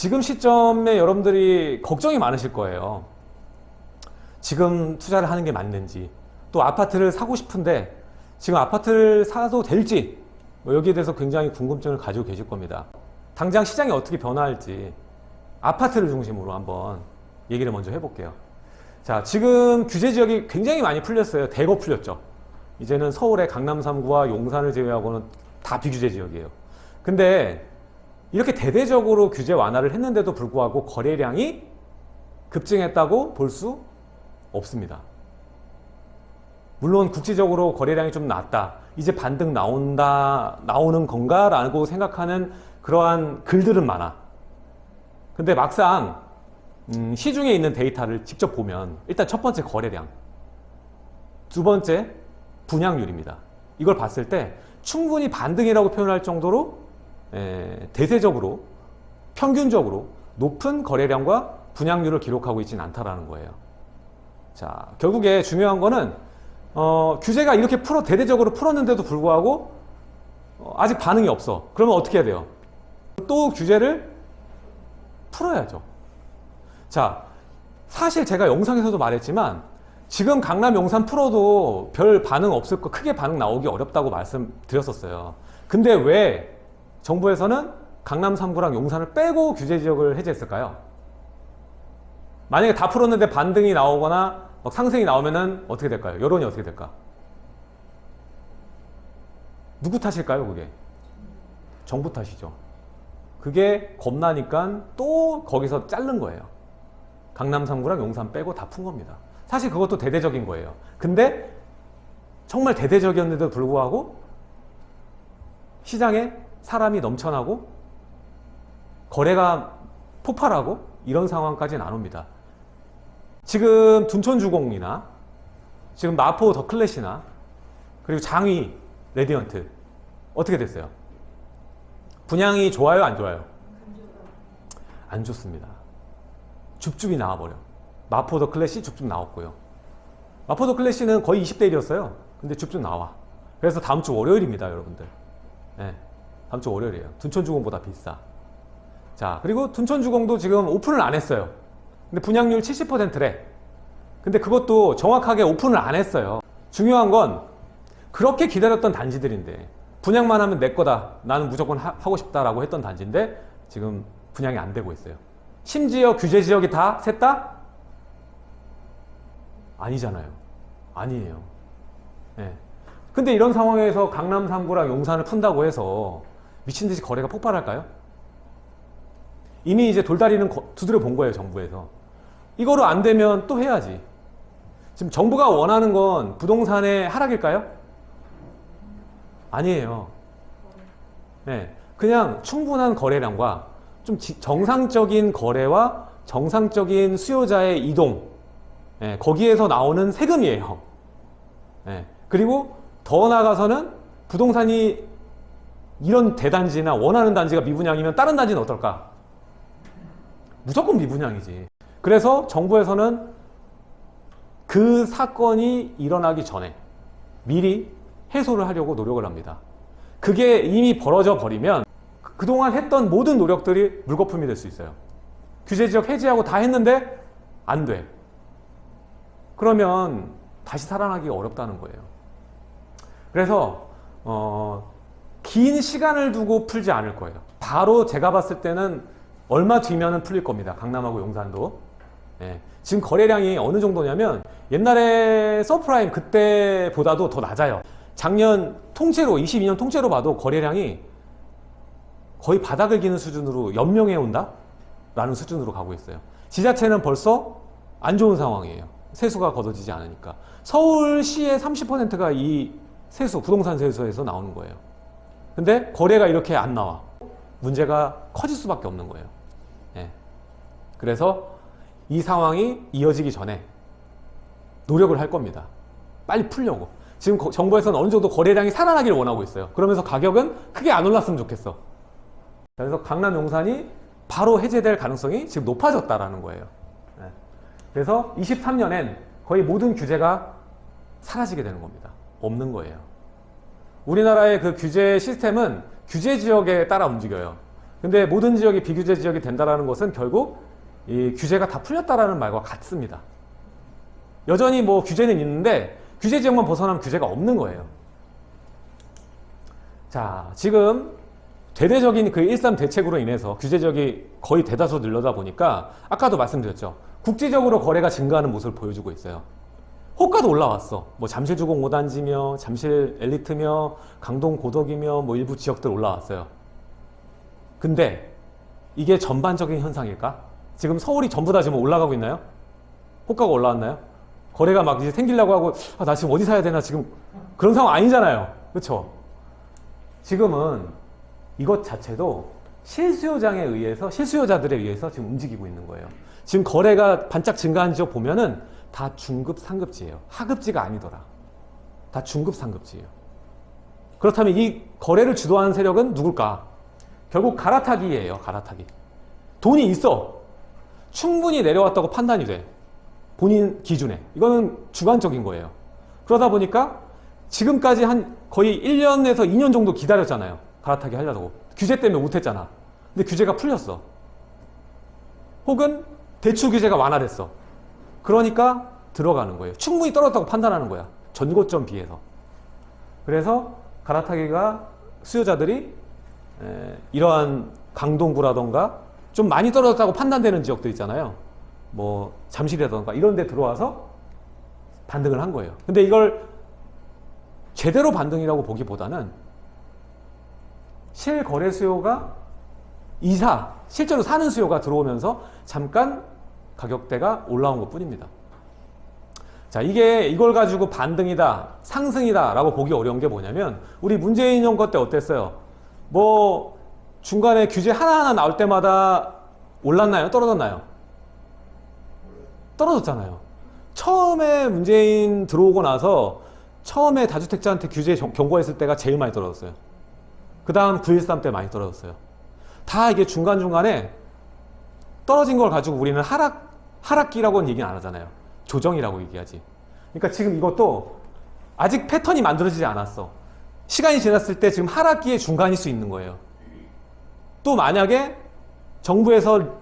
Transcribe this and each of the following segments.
지금 시점에 여러분들이 걱정이 많으실 거예요. 지금 투자를 하는 게 맞는지 또 아파트를 사고 싶은데 지금 아파트를 사도 될지 뭐 여기에 대해서 굉장히 궁금증을 가지고 계실 겁니다. 당장 시장이 어떻게 변화할지 아파트를 중심으로 한번 얘기를 먼저 해볼게요. 자, 지금 규제 지역이 굉장히 많이 풀렸어요. 대거 풀렸죠. 이제는 서울의 강남 3구와 용산을 제외하고는 다 비규제 지역이에요. 근데 이렇게 대대적으로 규제 완화를 했는데도 불구하고 거래량이 급증했다고 볼 수 없습니다. 물론 국지적으로 거래량이 좀 낮다. 이제 반등 나온다, 나오는 건가? 라고 생각하는 그러한 글들은 많아. 근데 막상 음, 시중에 있는 데이터를 직접 보면 일단 첫 번째 거래량, 두 번째 분양률입니다. 이걸 봤을 때 충분히 반등이라고 표현할 정도로 에, 대세적으로 평균적으로 높은 거래량과 분양률을 기록하고 있지는 않다라는 거예요. 자, 결국에 중요한 거는 어, 규제가 이렇게 풀어 대대적으로 풀었는데도 불구하고 어, 아직 반응이 없어. 그러면 어떻게 해야 돼요? 또 규제를 풀어야죠. 자, 사실 제가 영상에서도 말했지만 지금 강남 용산 풀어도 별 반응 없을 거 크게 반응 나오기 어렵다고 말씀드렸었어요. 근데 왜 정부에서는 강남 3구랑 용산을 빼고 규제 지역을 해제했을까요? 만약에 다 풀었는데 반등이 나오거나 막 상승이 나오면은 어떻게 될까요? 여론이 어떻게 될까? 누구 탓일까요, 그게? 정부 탓이죠. 그게 겁나니까 또 거기서 자른 거예요. 강남 3구랑 용산 빼고 다 푼 겁니다. 사실 그것도 대대적인 거예요. 근데 정말 대대적이었는데도 불구하고 시장에 사람이 넘쳐나고 거래가 폭발하고 이런 상황까지는 안 옵니다. 지금 둔촌주공이나 지금 마포 더클래시나 그리고 장위 레디언트 어떻게 됐어요? 분양이 좋아요 안 좋아요? 안 좋습니다. 줍줍이 나와버려. 마포 더 클래시 줍줍 나왔고요. 마포 더 클래시는 거의 20대 1이었어요. 근데 줍줍 나와. 그래서 다음 주 월요일입니다, 여러분들. 네, 다음 주 월요일이에요. 둔촌주공보다 비싸. 자, 그리고 둔촌주공도 지금 오픈을 안 했어요. 근데 분양률 70%래. 근데 그것도 정확하게 오픈을 안 했어요. 중요한 건 그렇게 기다렸던 단지들인데 분양만 하면 내 거다. 나는 무조건 하, 고 싶다라고 했던 단지인데 지금 분양이 안 되고 있어요. 심지어 규제 지역이 다 셋다 아니잖아요. 아니에요. 네. 근데 이런 상황에서 강남 3구랑 용산을 푼다고 해서 미친 듯이 거래가 폭발할까요? 이미 이제 돌다리는 두드려 본 거예요, 정부에서. 이거로 안 되면 또 해야지. 지금 정부가 원하는 건 부동산의 하락일까요? 아니에요. 네. 그냥 충분한 거래량과 좀 정상적인 거래와 정상적인 수요자의 이동 예, 거기에서 나오는 세금이에요. 예, 그리고 더 나아가서는 부동산이 이런 대단지나 원하는 단지가 미분양이면 다른 단지는 어떨까? 무조건 미분양이지. 그래서 정부에서는 그 사건이 일어나기 전에 미리 해소를 하려고 노력을 합니다. 그게 이미 벌어져 버리면 그동안 했던 모든 노력들이 물거품이 될 수 있어요. 규제지역 해제하고 다 했는데 안 돼. 그러면 다시 살아나기가 어렵다는 거예요. 그래서 어, 긴 시간을 두고 풀지 않을 거예요. 바로 제가 봤을 때는 얼마 뒤면은 풀릴 겁니다. 강남하고 용산도. 네. 지금 거래량이 어느 정도냐면 옛날에 서브프라임 그때보다도 더 낮아요. 작년 통째로 22년 통째로 봐도 거래량이 거의 바닥을 기는 수준으로 연명해 온다? 라는 수준으로 가고 있어요. 지자체는 벌써 안 좋은 상황이에요. 세수가 걷어지지 않으니까. 서울시의 30%가 이 세수, 부동산 세수에서 나오는 거예요. 근데 거래가 이렇게 안 나와. 문제가 커질 수밖에 없는 거예요. 예. 그래서 이 상황이 이어지기 전에 노력을 할 겁니다. 빨리 풀려고. 지금 정부에서는 어느 정도 거래량이 살아나기를 원하고 있어요. 그러면서 가격은 크게 안 올랐으면 좋겠어. 그래서 강남 용산이 바로 해제될 가능성이 지금 높아졌다라는 거예요. 네. 그래서 23년엔 거의 모든 규제가 사라지게 되는 겁니다. 없는 거예요. 우리나라의 그 규제 시스템은 규제 지역에 따라 움직여요. 근데 모든 지역이 비규제 지역이 된다라는 것은 결국 이 규제가 다 풀렸다라는 말과 같습니다. 여전히 뭐 규제는 있는데 규제 지역만 벗어나면 규제가 없는 거예요. 자, 지금 대대적인 그 일삼 대책으로 인해서 규제 지역이 거의 대다수 늘려다 보니까 아까도 말씀드렸죠. 국지적으로 거래가 증가하는 모습을 보여주고 있어요. 호가도 올라왔어. 뭐 잠실주공 5단지며 잠실 엘리트며 강동 고덕이며 뭐 일부 지역들 올라왔어요. 근데 이게 전반적인 현상일까? 지금 서울이 전부 다 지금 올라가고 있나요? 호가가 올라왔나요? 거래가 막 이제 생기려고 하고 아, 나 지금 어디 사야 되나 지금 그런 상황 아니잖아요. 그렇죠? 지금은 이것 자체도 실수요장에 의해서 실수요자들에 의해서 지금 움직이고 있는 거예요. 지금 거래가 반짝 증가한 지역 보면은 다 중급 상급지예요. 하급지가 아니더라. 다 중급 상급지예요. 그렇다면 이 거래를 주도하는 세력은 누굴까? 결국 갈아타기예요. 갈아타기. 돈이 있어. 충분히 내려왔다고 판단이 돼. 본인 기준에. 이거는 주관적인 거예요. 그러다 보니까 지금까지 한 거의 1년에서 2년 정도 기다렸잖아요. 갈아타기 하려고. 규제 때문에 못했잖아. 근데 규제가 풀렸어. 혹은 대출 규제가 완화됐어. 그러니까 들어가는 거예요. 충분히 떨어졌다고 판단하는 거야. 전고점 비해서. 그래서 갈아타기가 수요자들이 에, 이러한 강동구라던가 좀 많이 떨어졌다고 판단되는 지역들 있잖아요. 뭐 잠실이라던가 이런 데 들어와서 반등을 한 거예요. 근데 이걸 제대로 반등이라고 보기보다는 실거래 수요가 이사, 실제로 사는 수요가 들어오면서 잠깐 가격대가 올라온 것 뿐입니다. 자, 이게 이걸 가지고 반등이다, 상승이다 라고 보기 어려운 게 뭐냐면 우리 문재인 정권 때 어땠어요? 뭐 중간에 규제 하나하나 나올 때마다 올랐나요? 떨어졌나요? 떨어졌잖아요. 처음에 문재인 들어오고 나서 처음에 다주택자한테 규제 경고했을 때가 제일 많이 떨어졌어요. 그 다음 9.13 때 많이 떨어졌어요. 다 이게 중간중간에 떨어진 걸 가지고 우리는 하락, 하락기라고는 얘기 안 하잖아요. 조정이라고 얘기하지. 그러니까 지금 이것도 아직 패턴이 만들어지지 않았어. 시간이 지났을 때 지금 하락기의 중간일 수 있는 거예요. 또 만약에 정부에서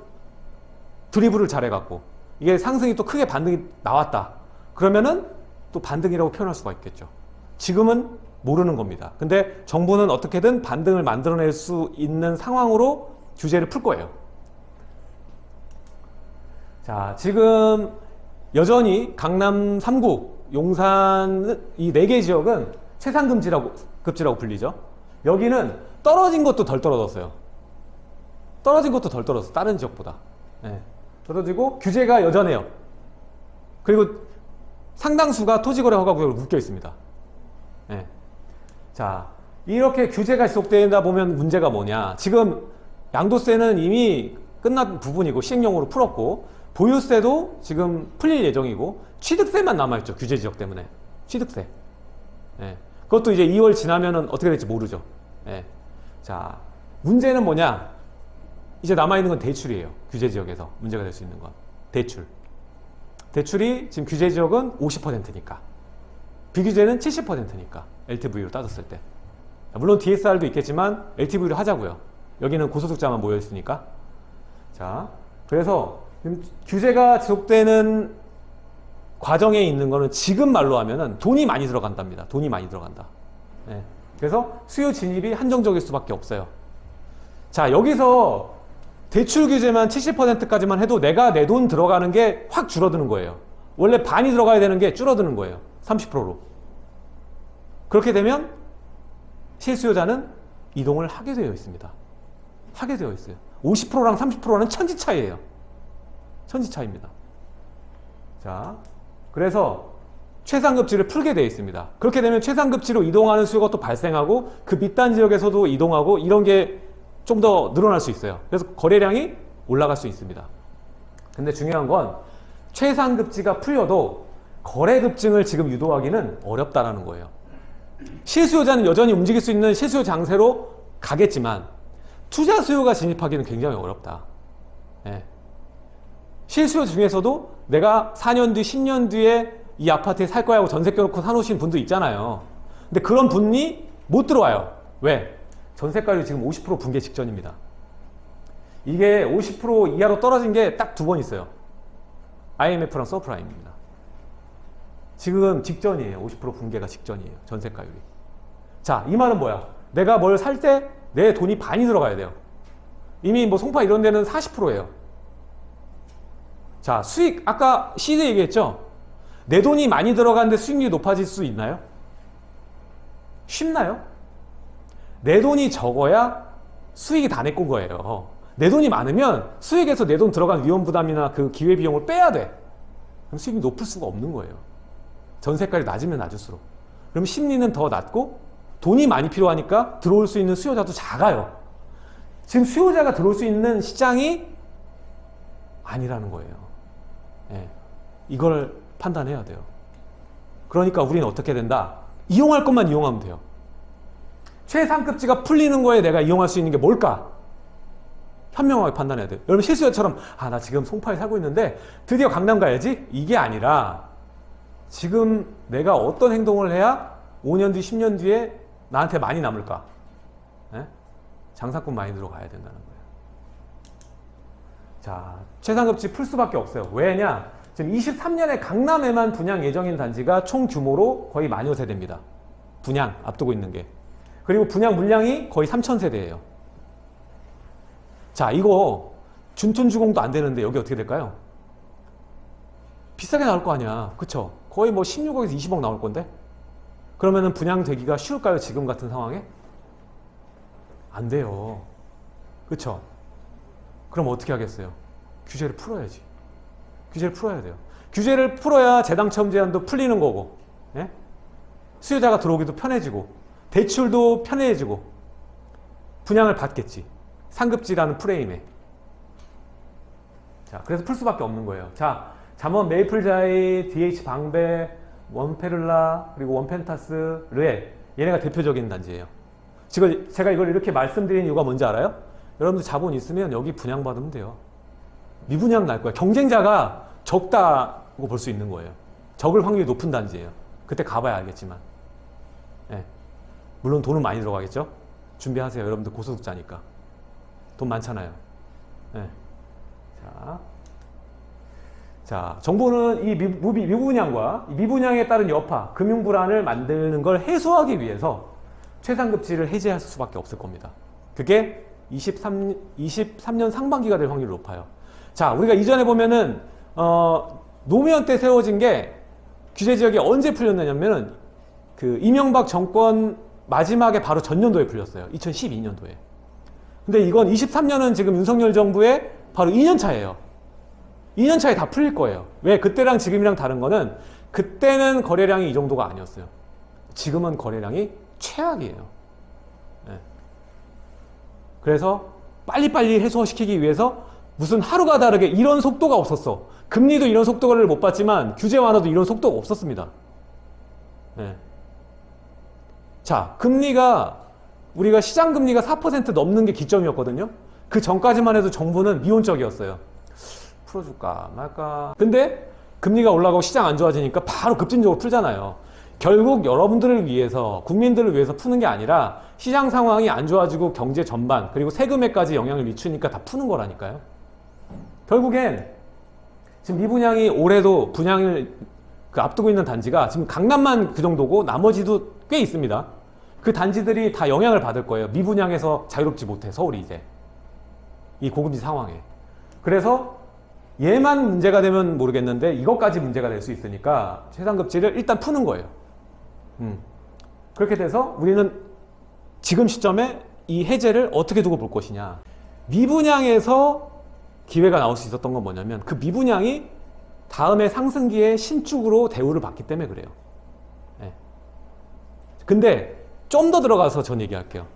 드리블을 잘해갖고 이게 상승이 또 크게 반등이 나왔다. 그러면은 또 반등이라고 표현할 수가 있겠죠. 지금은 모르는 겁니다. 근데 정부는 어떻게든 반등을 만들어낼 수 있는 상황으로 규제를 풀 거예요. 자, 지금 여전히 강남 3구, 용산 이 네 개 지역은 최상금지라고 급지라고 불리죠. 여기는 떨어진 것도 덜 떨어졌어요. 떨어진 것도 덜 떨어졌어. 다른 지역보다. 네. 떨어지고 규제가 여전해요. 그리고 상당수가 토지거래 허가 구역으로 묶여 있습니다. 네. 자, 이렇게 규제가 지속되다 보면 문제가 뭐냐. 지금 양도세는 이미 끝난 부분이고 시행령으로 풀었고 보유세도 지금 풀릴 예정이고 취득세만 남아있죠. 규제 지역 때문에. 취득세. 예. 그것도 이제 2월 지나면은 어떻게 될지 모르죠. 예. 자, 문제는 뭐냐? 이제 남아있는 건 대출이에요. 규제 지역에서 문제가 될 수 있는 건. 대출. 대출이 지금 규제 지역은 50%니까. 비규제는 70%니까. LTV로 따졌을 때. 물론 DSR도 있겠지만 LTV로 하자고요. 여기는 고소득자만 모여있으니까. 자, 그래서 규제가 지속되는 과정에 있는 거는 지금 말로 하면은 돈이 많이 들어간답니다. 돈이 많이 들어간다. 네. 그래서 수요 진입이 한정적일 수밖에 없어요. 자, 여기서 대출 규제만 70%까지만 해도 내가 내 돈 들어가는 게 확 줄어드는 거예요. 원래 반이 들어가야 되는 게 줄어드는 거예요. 30%로. 그렇게 되면 실수요자는 이동을 하게 되어 있습니다. 하게 되어 있어요. 50%랑 30%는 천지 차이예요. 천지 차이입니다. 자, 그래서 최상급지를 풀게 되어 있습니다. 그렇게 되면 최상급지로 이동하는 수요가 또 발생하고 그 밑단 지역에서도 이동하고 이런 게 좀 더 늘어날 수 있어요. 그래서 거래량이 올라갈 수 있습니다. 근데 중요한 건 최상급지가 풀려도 거래급증을 지금 유도하기는 어렵다라는 거예요. 실수요자는 여전히 움직일 수 있는 실수요 장세로 가겠지만 투자 수요가 진입하기는 굉장히 어렵다. 예. 실수요 중에서도 내가 4년 뒤, 10년 뒤에 이 아파트에 살 거야 하고 전세 껴놓고 사놓으신 분도 있잖아요. 근데 그런 분이 못 들어와요. 왜? 전세가율이 지금 50% 붕괴 직전입니다. 이게 50% 이하로 떨어진 게 딱 두 번 있어요. IMF랑 서프라임입니다. 지금 직전이에요. 50% 붕괴가 직전이에요. 전세가율이. 자, 이 말은 뭐야? 내가 뭘 살 때 내 돈이 반이 들어가야 돼요. 이미 뭐 송파 이런 데는 40%예요. 자, 수익 아까 시드 얘기했죠? 내 돈이 많이 들어가는데 수익률이 높아질 수 있나요? 쉽나요? 내 돈이 적어야 수익이 다 내 건 거예요. 내 돈이 많으면 수익에서 내 돈 들어간 위험 부담이나 그 기회 비용을 빼야 돼. 그럼 수익이 높을 수가 없는 거예요. 전세가율이 낮으면 낮을수록. 그럼 심리는 더 낮고 돈이 많이 필요하니까 들어올 수 있는 수요자도 작아요. 지금 수요자가 들어올 수 있는 시장이 아니라는 거예요. 예. 이걸 판단해야 돼요. 그러니까 우리는 어떻게 된다? 이용할 것만 이용하면 돼요. 최상급지가 풀리는 거에 내가 이용할 수 있는 게 뭘까? 현명하게 판단해야 돼요. 여러분 실수요처럼 아 나 지금 송파에 살고 있는데 드디어 강남 가야지? 이게 아니라 지금 내가 어떤 행동을 해야 5년 뒤, 10년 뒤에 나한테 많이 남을까? 예? 장사꾼 마인드로 가야 된다는 거예요. 자, 최상급지 풀 수밖에 없어요. 왜냐? 지금 23년에 강남에만 분양 예정인 단지가 총 규모로 거의 만여 세대입니다. 분양 앞두고 있는 게. 그리고 분양 물량이 거의 3천 세대예요. 자, 이거 준톤주공도 안 되는데 여기 어떻게 될까요? 비싸게 나올 거 아니야. 그쵸? 거의 뭐 16억에서 20억 나올 건데? 그러면은 분양되기가 쉬울까요? 지금 같은 상황에? 안 돼요. 그쵸? 그럼 어떻게 하겠어요? 규제를 풀어야지. 규제를 풀어야 돼요. 규제를 풀어야 재당첨 제한도 풀리는 거고, 예? 수요자가 들어오기도 편해지고, 대출도 편해지고, 분양을 받겠지. 상급지라는 프레임에. 자, 그래서 풀 수밖에 없는 거예요. 자, 잠원 메이플자이, DH 방배, 원페를라, 그리고 원펜타스, 르엘 얘네가 대표적인 단지예요. 지금 제가 이걸 이렇게 말씀드린 이유가 뭔지 알아요? 여러분들 자본 있으면 여기 분양받으면 돼요. 미분양 날 거야. 경쟁자가 적다고 볼 수 있는 거예요. 적을 확률이 높은 단지예요. 그때 가봐야 알겠지만. 예. 물론 돈은 많이 들어가겠죠? 준비하세요. 여러분들 고소득자니까. 돈 많잖아요. 예. 자. 자, 정부는 이 미, 미, 미분양과 이 미분양에 따른 여파, 금융 불안을 만드는 걸 해소하기 위해서 최상급지를 해제할 수밖에 없을 겁니다. 그게 23, 23년 상반기가 될 확률이 높아요. 자, 우리가 이전에 보면은 어, 노무현 때 세워진 게 규제 지역이 언제 풀렸냐면 은 그 이명박 정권 마지막에 바로 전년도에 풀렸어요. 2012년도에. 근데 이건 23년은 지금 윤석열 정부의 바로 2년 차예요. 2년 차에 다 풀릴 거예요. 왜? 그때랑 지금이랑 다른 거는 그때는 거래량이 이 정도가 아니었어요. 지금은 거래량이 최악이에요. 네. 그래서 빨리빨리 해소시키기 위해서 무슨 하루가 다르게 이런 속도가 없었어. 금리도 이런 속도를 못 봤지만 규제 완화도 이런 속도가 없었습니다. 네. 자, 금리가 우리가 시장 금리가 4% 넘는 게 기점이었거든요. 그 전까지만 해도 정부는 미온적이었어요. 풀어줄까 말까. 근데 금리가 올라가고 시장 안 좋아지니까 바로 급진적으로 풀잖아요. 결국 여러분들을 위해서 국민들을 위해서 푸는 게 아니라 시장 상황이 안 좋아지고 경제 전반 그리고 세금에까지 영향을 미치니까 다 푸는 거라니까요. 결국엔 지금 미분양이 올해도 분양을 그 앞두고 있는 단지가 지금 강남만 그 정도고 나머지도 꽤 있습니다. 그 단지들이 다 영향을 받을 거예요. 미분양에서 자유롭지 못해 서울이 이제 이 고금리 상황에. 그래서 얘만 문제가 되면 모르겠는데 이것까지 문제가 될 수 있으니까 최상급지를 일단 푸는 거예요. 음. 그렇게 돼서 우리는 지금 시점에 이 해제를 어떻게 두고 볼 것이냐. 미분양에서 기회가 나올 수 있었던 건 뭐냐면 그 미분양이 다음에 상승기에 신축으로 대우를 받기 때문에 그래요. 네. 근데 좀 더 들어가서 전 얘기할게요.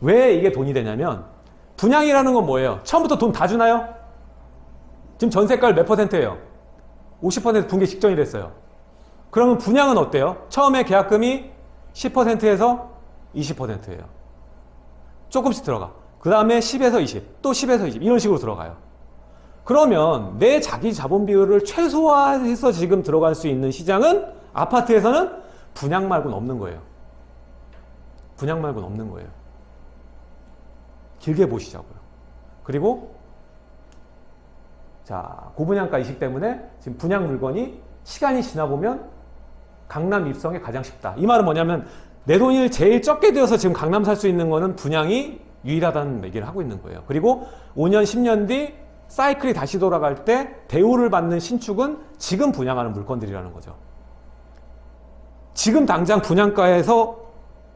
왜 이게 돈이 되냐면 분양이라는 건 뭐예요? 처음부터 돈 다 주나요? 지금 전세가율 몇 퍼센트예요? 50% 붕괴 직전이랬어요. 그러면 분양은 어때요? 처음에 계약금이 10%에서 20%예요. 조금씩 들어가. 그 다음에 10에서 20, 또 10에서 20 이런 식으로 들어가요. 그러면 내 자기 자본 비율을 최소화해서 지금 들어갈 수 있는 시장은 아파트에서는 분양 말고는 없는 거예요. 분양 말고는 없는 거예요. 길게 보시자고요. 그리고 자, 고분양가 이식 때문에 지금 분양 물건이 시간이 지나 보면 강남 입성에 가장 쉽다. 이 말은 뭐냐면 내 돈을 제일 적게 들여서 지금 강남 살 수 있는 거는 분양이 유일하다는 얘기를 하고 있는 거예요. 그리고 5년, 10년 뒤 사이클이 다시 돌아갈 때 대우를 받는 신축은 지금 분양하는 물건들이라는 거죠. 지금 당장 분양가에서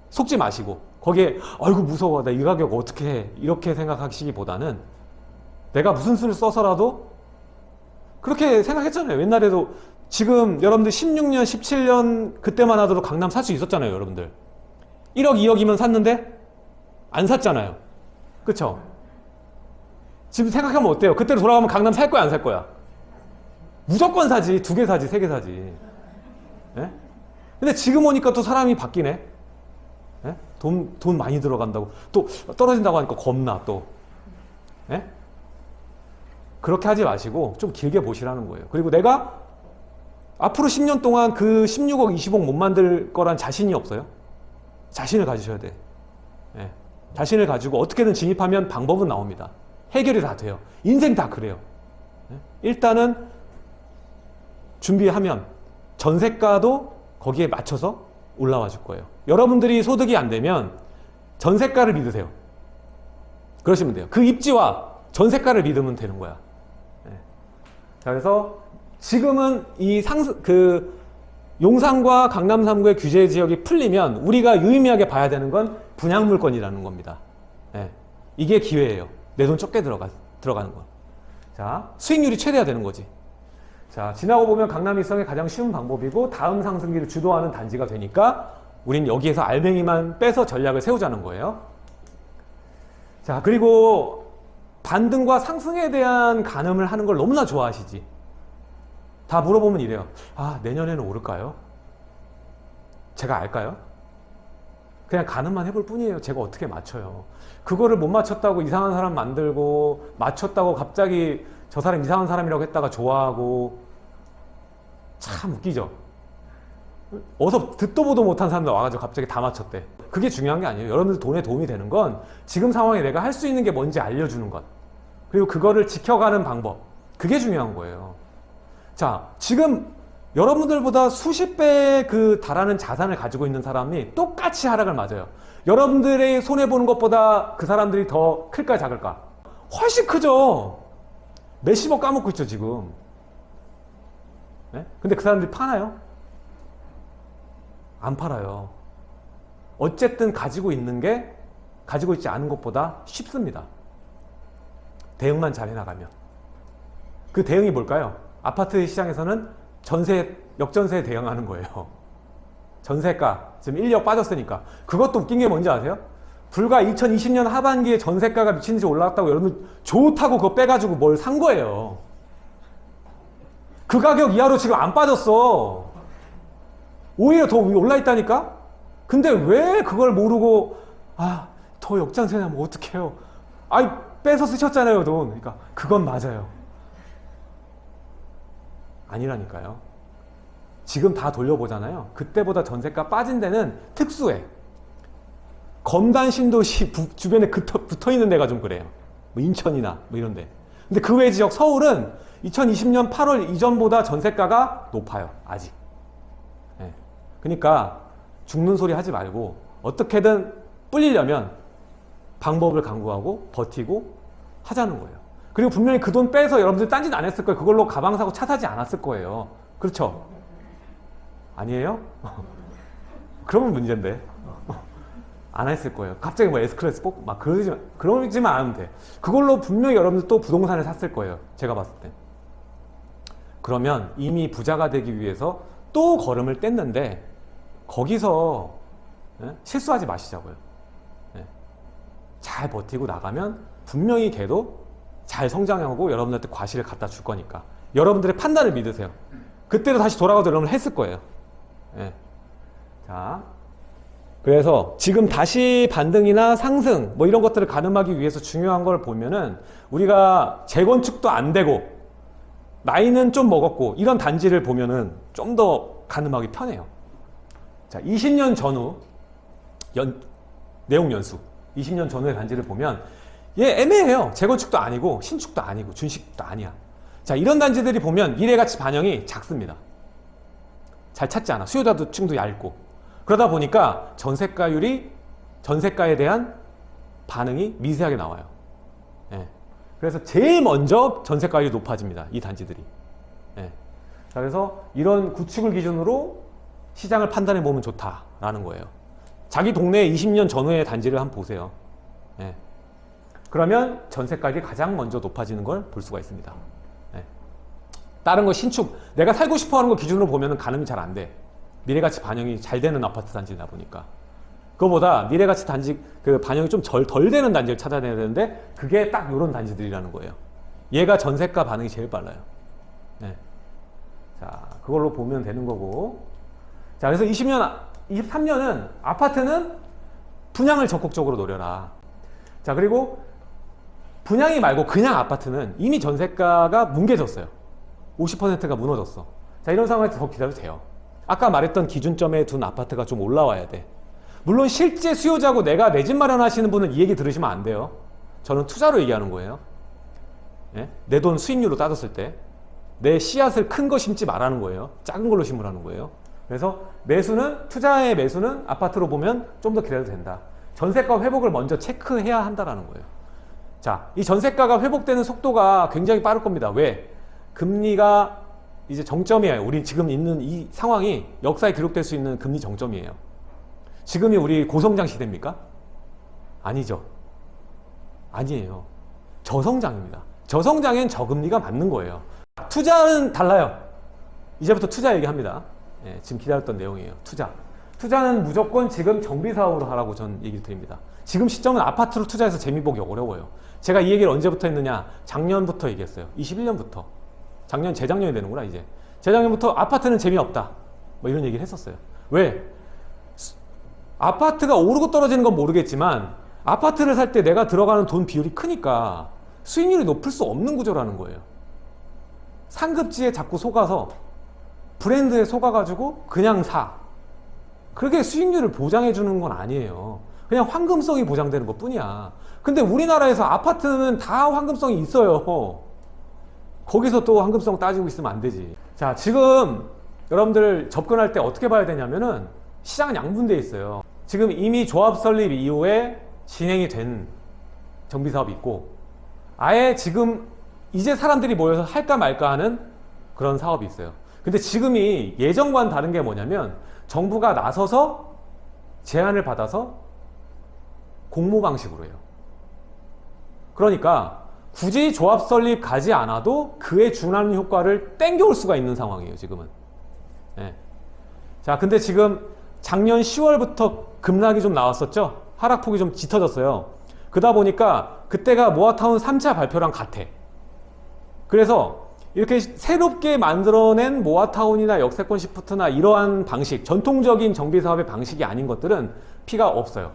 속지 마시고 거기에 아이고 무서워. 나 이 가격 어떻게 해? 이렇게 생각하시기보다는 내가 무슨 수를 써서라도 그렇게 생각했잖아요. 옛날에도 지금 여러분들 16년 17년 그때만 하더라도 강남 살 수 있었잖아요 여러분들. 1억 2억이면 샀는데 안 샀잖아요. 그쵸 지금 생각하면 어때요? 그때로 돌아가면 강남 살 거야 안 살 거야? 무조건 사지. 두 개 사지 세 개 사지. 예? 근데 지금 오니까 또 사람이 바뀌네. 예? 돈, 돈 많이 들어간다고. 또 떨어진다고 하니까 겁나 또. 예? 그렇게 하지 마시고 좀 길게 보시라는 거예요. 그리고 내가 앞으로 10년 동안 그 16억 20억 못 만들 거란 자신이 없어요? 자신을 가지셔야 돼. 예. 자신을 가지고 어떻게든 진입하면 방법은 나옵니다 해결이 다 돼요 인생 다 그래요 예? 일단은 준비하면 전세가도 거기에 맞춰서 올라와 줄 거예요 여러분들이 소득이 안 되면 전세가를 믿으세요 그러시면 돼요 그 입지와 전세가를 믿으면 되는 거야 예. 자 그래서 지금은 이 상승 그 용산과 강남 3구의 규제 지역이 풀리면 우리가 유의미하게 봐야 되는 건 분양 물건이라는 겁니다. 예. 이게 기회예요. 내 돈 적게 들어가 들어가는 거. 자 수익률이 최대화 되는 거지. 자 지나고 보면 강남 일성의 가장 쉬운 방법이고 다음 상승기를 주도하는 단지가 되니까 우린 여기에서 알맹이만 빼서 전략을 세우자는 거예요. 자 그리고 반등과 상승에 대한 가늠을 하는 걸 너무나 좋아하시지. 다 물어보면 이래요. 아, 내년에는 오를까요? 제가 알까요? 그냥 가늠만 해볼 뿐이에요. 제가 어떻게 맞춰요. 그거를 못 맞췄다고 이상한 사람 만들고, 맞췄다고 갑자기 저 사람 이상한 사람이라고 했다가 좋아하고, 참 웃기죠? 어서 듣도 보도 못한 사람들 와가지고 갑자기 다 맞췄대. 그게 중요한 게 아니에요. 여러분들 돈에 도움이 되는 건 지금 상황에 내가 할 수 있는 게 뭔지 알려주는 것. 그리고 그거를 지켜가는 방법. 그게 중요한 거예요. 자, 지금 여러분들보다 수십 배의 그 달하는 자산을 가지고 있는 사람이 똑같이 하락을 맞아요. 여러분들의 손해보는 것보다 그 사람들이 더 클까 작을까? 훨씬 크죠. 몇십억 까먹고 있죠, 지금. 네? 근데 그 사람들이 파나요? 안 팔아요. 어쨌든 가지고 있는 게 가지고 있지 않은 것보다 쉽습니다. 대응만 잘 해나가면. 그 대응이 뭘까요? 아파트 시장에서는 전세, 역전세에 대응하는 거예요. 전세가, 지금 1억 빠졌으니까. 그것도 웃긴 게 뭔지 아세요? 불과 2020년 하반기에 전세가가 미친 듯이 올라왔다고 여러분 좋다고 그거 빼가지고 뭘 산 거예요. 그 가격 이하로 지금 안 빠졌어. 오히려 더 올라있다니까? 근데 왜 그걸 모르고, 아, 더 역전세 나면 어떡해요? 아이, 빼서 쓰셨잖아요, 돈. 그러니까, 그건 맞아요. 아니라니까요. 지금 다 돌려보잖아요. 그때보다 전세가 빠진 데는 특수해. 검단 신도시 부, 주변에 붙어, 있는 데가 좀 그래요. 뭐 인천이나 뭐 이런 데. 근데 그 외 지역 서울은 2020년 8월 이전보다 전세가가 높아요. 아직. 네. 그러니까 죽는 소리 하지 말고 어떻게든 불리려면 방법을 강구하고 버티고 하자는 거예요. 그리고 분명히 그 돈 빼서 여러분들 딴짓 안 했을 거예요. 그걸로 가방 사고 차 사지 않았을 거예요. 그렇죠? 아니에요? 그러면 문제인데. 안 했을 거예요. 갑자기 뭐 에스클래스 뽑고 막 그러지, 그러지만 않으면 돼. 그걸로 분명히 여러분들 또 부동산을 샀을 거예요. 제가 봤을 때. 그러면 이미 부자가 되기 위해서 또 걸음을 뗐는데 거기서 예? 실수하지 마시자고요. 예. 잘 버티고 나가면 분명히 걔도 잘 성장하고 여러분들한테 과실을 갖다 줄 거니까 여러분들의 판단을 믿으세요. 그때도 다시 돌아가도 여러분 했을 거예요. 예. 자, 그래서 지금 다시 반등이나 상승 뭐 이런 것들을 가늠하기 위해서 중요한 걸 보면은 우리가 재건축도 안 되고 나이는 좀 먹었고 이런 단지를 보면은 좀 더 가늠하기 편해요. 자, 20년 전후 연, 내용 연수 20년 전후의 단지를 보면 얘 애매해요. 재건축도 아니고 신축도 아니고 준식도 아니야. 자 이런 단지들이 보면 미래가치 반영이 작습니다. 잘 찾지 않아. 수요자도 층도 얇고. 그러다 보니까 전세가율이 전세가에 대한 반응이 미세하게 나와요. 예. 그래서 제일 먼저 전세가율이 높아집니다. 이 단지들이. 예. 자, 그래서 이런 구축을 기준으로 시장을 판단해 보면 좋다라는 거예요. 자기 동네 20년 전후의 단지를 한번 보세요. 예. 그러면 전세가율이 가장 먼저 높아지는 걸 볼 수가 있습니다. 예. 다른 거 신축, 내가 살고 싶어 하는 거 기준으로 보면 가늠이 잘 안 돼. 미래가치 반영이 잘 되는 아파트 단지다 보니까. 그거보다 미래가치 단지 그 반영이 좀덜 되는 단지를 찾아야 되는데 그게 딱 이런 단지들이라는 거예요. 얘가 전세가 반응이 제일 빨라요. 네. 자, 그걸로 보면 되는 거고. 자, 그래서 20년, 23년은 아파트는 분양을 적극적으로 노려라. 자, 그리고 분양이 말고 그냥 아파트는 이미 전세가가 뭉개졌어요. 50%가 무너졌어. 자, 이런 상황에서 더 기다려도 돼요. 아까 말했던 기준점에 둔 아파트가 좀 올라와야 돼. 물론 실제 수요자고 내가 내 집 마련하시는 분은 이 얘기 들으시면 안 돼요. 저는 투자로 얘기하는 거예요. 예? 내돈 수익률로 따졌을 때 내 씨앗을 큰 거 심지 말라는 거예요. 작은 걸로 심으라는 거예요. 그래서 매수는 투자의 매수는 아파트로 보면 좀 더 기다려도 된다. 전세가 회복을 먼저 체크해야 한다라는 거예요. 자, 이 전세가가 회복되는 속도가 굉장히 빠를 겁니다. 왜? 금리가 이제 정점이에요. 우리 지금 있는 이 상황이 역사에 기록될 수 있는 금리 정점이에요. 지금이 우리 고성장 시대입니까? 아니죠. 아니에요. 저성장입니다. 저성장엔 저금리가 맞는 거예요. 투자는 달라요. 이제부터 투자 얘기합니다. 예, 지금 기다렸던 내용이에요. 투자. 투자는 무조건 지금 정비 사업으로 하라고 전 얘기를 드립니다. 지금 시점은 아파트로 투자해서 재미 보기 어려워요. 제가 이 얘기를 언제부터 했느냐? 작년부터 얘기했어요. 21년부터. 작년, 재작년이 되는구나, 이제. 재작년부터 아파트는 재미없다. 뭐 이런 얘기를 했었어요. 왜? 아파트가 오르고 떨어지는 건 모르겠지만 아파트를 살 때 내가 들어가는 돈 비율이 크니까 수익률이 높을 수 없는 구조라는 거예요. 상급지에 자꾸 속아서 브랜드에 속아가지고 그냥 사. 그렇게 수익률을 보장해 주는 건 아니에요. 그냥 황금성이 보장되는 것 뿐이야. 근데 우리나라에서 아파트는 다 황금성이 있어요. 거기서 또 황금성 따지고 있으면 안 되지. 자, 지금 여러분들 접근할 때 어떻게 봐야 되냐면은 시장은 양분되어 있어요. 지금 이미 조합 설립 이후에 진행이 된 정비사업이 있고 아예 지금 이제 사람들이 모여서 할까 말까 하는 그런 사업이 있어요. 근데 지금이 예전과는 다른 게 뭐냐면 정부가 나서서 제안을 받아서 공모 방식으로 해요. 그러니까 굳이 조합 설립 가지 않아도 그에 준하는 효과를 땡겨올 수가 있는 상황이에요. 지금은. 네. 자, 근데 지금 작년 10월부터 급락이 좀 나왔었죠. 하락폭이 좀 짙어졌어요. 그러다 보니까 그때가 모아타운 3차 발표랑 같아. 그래서 이렇게 새롭게 만들어낸 모아타운이나 역세권 시프트나 이러한 방식, 전통적인 정비사업의 방식이 아닌 것들은 피가 없어요.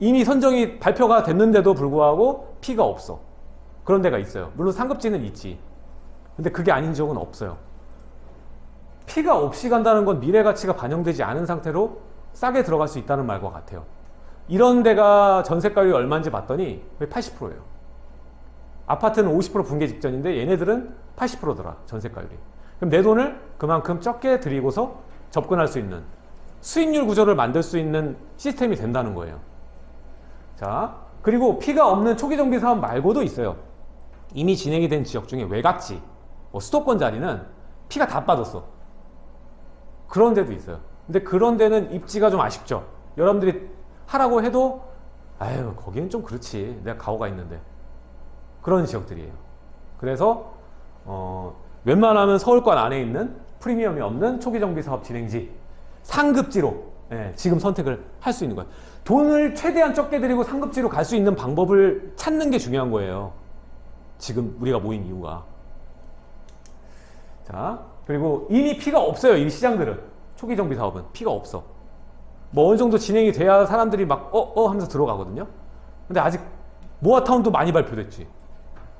이미 선정이 발표가 됐는데도 불구하고 피가 없어. 그런 데가 있어요. 물론 상급지는 있지. 근데 그게 아닌 적은 없어요. 피가 없이 간다는 건 미래 가치가 반영되지 않은 상태로 싸게 들어갈 수 있다는 말과 같아요. 이런 데가 전세가율이 얼마인지 봤더니 80%예요. 아파트는 50% 붕괴 직전인데 얘네들은 80%더라 전세가율이. 그럼 내 돈을 그만큼 적게 들이고서 접근할 수 있는 수익률 구조를 만들 수 있는 시스템이 된다는 거예요. 자, 그리고 피가 없는 초기 정비 사업 말고도 있어요. 이미 진행이 된 지역 중에 외곽지, 뭐 수도권 자리는 피가 다 빠졌어. 그런 데도 있어요. 근데 그런 데는 입지가 좀 아쉽죠. 여러분들이 하라고 해도 아유 거기는 좀 그렇지. 내가 가오가 있는데. 그런 지역들이에요. 그래서 어, 웬만하면 서울권 안에 있는 프리미엄이 없는 초기 정비 사업 진행지 상급지로 예, 지금 선택을 할 수 있는 거예요. 돈을 최대한 적게 들이고 상급지로 갈 수 있는 방법을 찾는 게 중요한 거예요. 지금 우리가 모인 이유가. 자, 그리고 이미 피가 없어요. 이 시장들은. 초기 정비 사업은 피가 없어. 뭐 어느 정도 진행이 돼야 사람들이 막 어, 어 하면서 들어가거든요. 근데 아직 모아타운도 많이 발표됐지.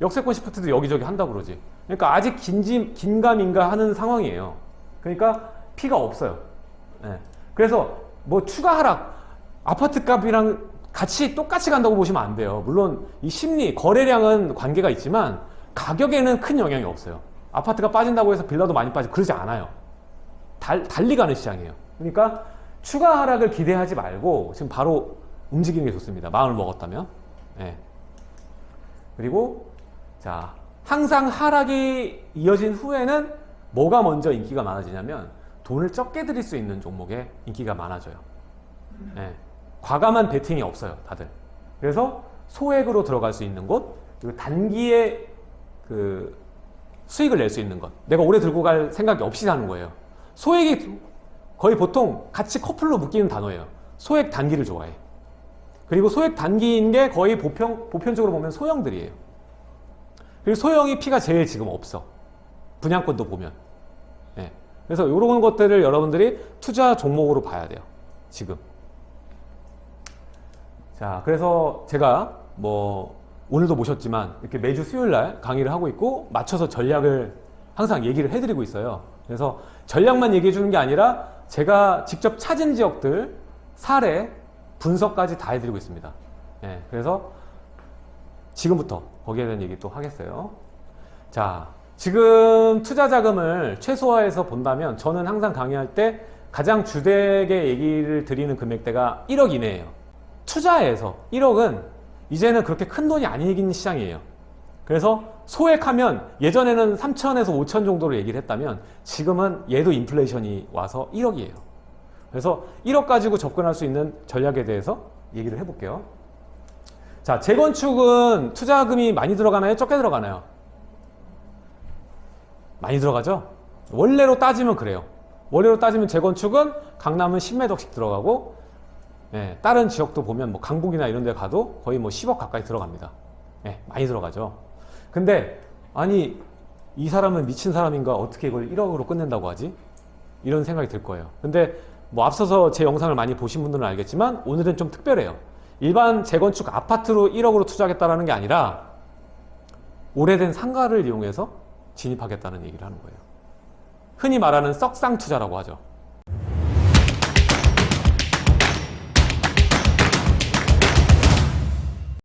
역세권 시프트도 여기저기 한다고 그러지. 그러니까 아직 긴지, 긴가민가 하는 상황이에요. 그러니까 피가 없어요. 네. 그래서 뭐 추가 하락, 아파트 값이랑 같이 똑같이 간다고 보시면 안 돼요. 물론 이 심리, 거래량은 관계가 있지만 가격에는 큰 영향이 없어요. 아파트가 빠진다고 해서 빌라도 많이 빠지고 그러지 않아요. 달, 달리 가는 시장이에요. 그러니까 추가 하락을 기대하지 말고 지금 바로 움직이는 게 좋습니다. 마음을 먹었다면. 예. 그리고 자 항상 하락이 이어진 후에는 뭐가 먼저 인기가 많아지냐면 돈을 적게 들일 수 있는 종목에 인기가 많아져요. 예. 과감한 베팅이 없어요, 다들. 그래서 소액으로 들어갈 수 있는 곳, 그리고 단기에 그 수익을 낼 수 있는 것. 내가 오래 들고 갈 생각이 없이 사는 거예요. 소액이 거의 보통 같이 커플로 묶이는 단어예요. 소액 단기를 좋아해. 그리고 소액 단기인 게 거의 보편, 보편적으로 보면 소형들이에요. 그리고 소형이 피가 제일 지금 없어. 분양권도 보면. 예. 그래서 이런 것들을 여러분들이 투자 종목으로 봐야 돼요. 지금. 자, 그래서 제가 뭐 오늘도 모셨지만 이렇게 매주 수요일 날 강의를 하고 있고 맞춰서 전략을 항상 얘기를 해드리고 있어요. 그래서 전략만 얘기해 주는 게 아니라 제가 직접 찾은 지역들 사례 분석까지 다 해드리고 있습니다. 예, 그래서 지금부터 거기에 대한 얘기 또 하겠어요. 자, 지금 투자 자금을 최소화해서 본다면 저는 항상 강의할 때 가장 주되게 얘기를 드리는 금액대가 1억 이내예요. 투자해서 1억은 이제는 그렇게 큰 돈이 아니긴 시장이에요. 그래서 소액하면 예전에는 3천에서 5천 정도로 얘기를 했다면 지금은 얘도 인플레이션이 와서 1억이에요. 그래서 1억 가지고 접근할 수 있는 전략에 대해서 얘기를 해볼게요. 자, 재건축은 투자금이 많이 들어가나요? 적게 들어가나요? 많이 들어가죠? 원래로 따지면 그래요. 원래로 따지면 재건축은 강남은 10매덕씩 들어가고 예, 다른 지역도 보면 뭐 강북이나 이런 데 가도 거의 뭐 10억 가까이 들어갑니다. 예, 많이 들어가죠. 근데 아니 이 사람은 미친 사람인가 어떻게 이걸 1억으로 끝낸다고 하지? 이런 생각이 들 거예요. 근데 뭐 앞서서 제 영상을 많이 보신 분들은 알겠지만 오늘은 좀 특별해요. 일반 재건축 아파트로 1억으로 투자하겠다는 게 아니라 오래된 상가를 이용해서 진입하겠다는 얘기를 하는 거예요. 흔히 말하는 썩상 투자라고 하죠.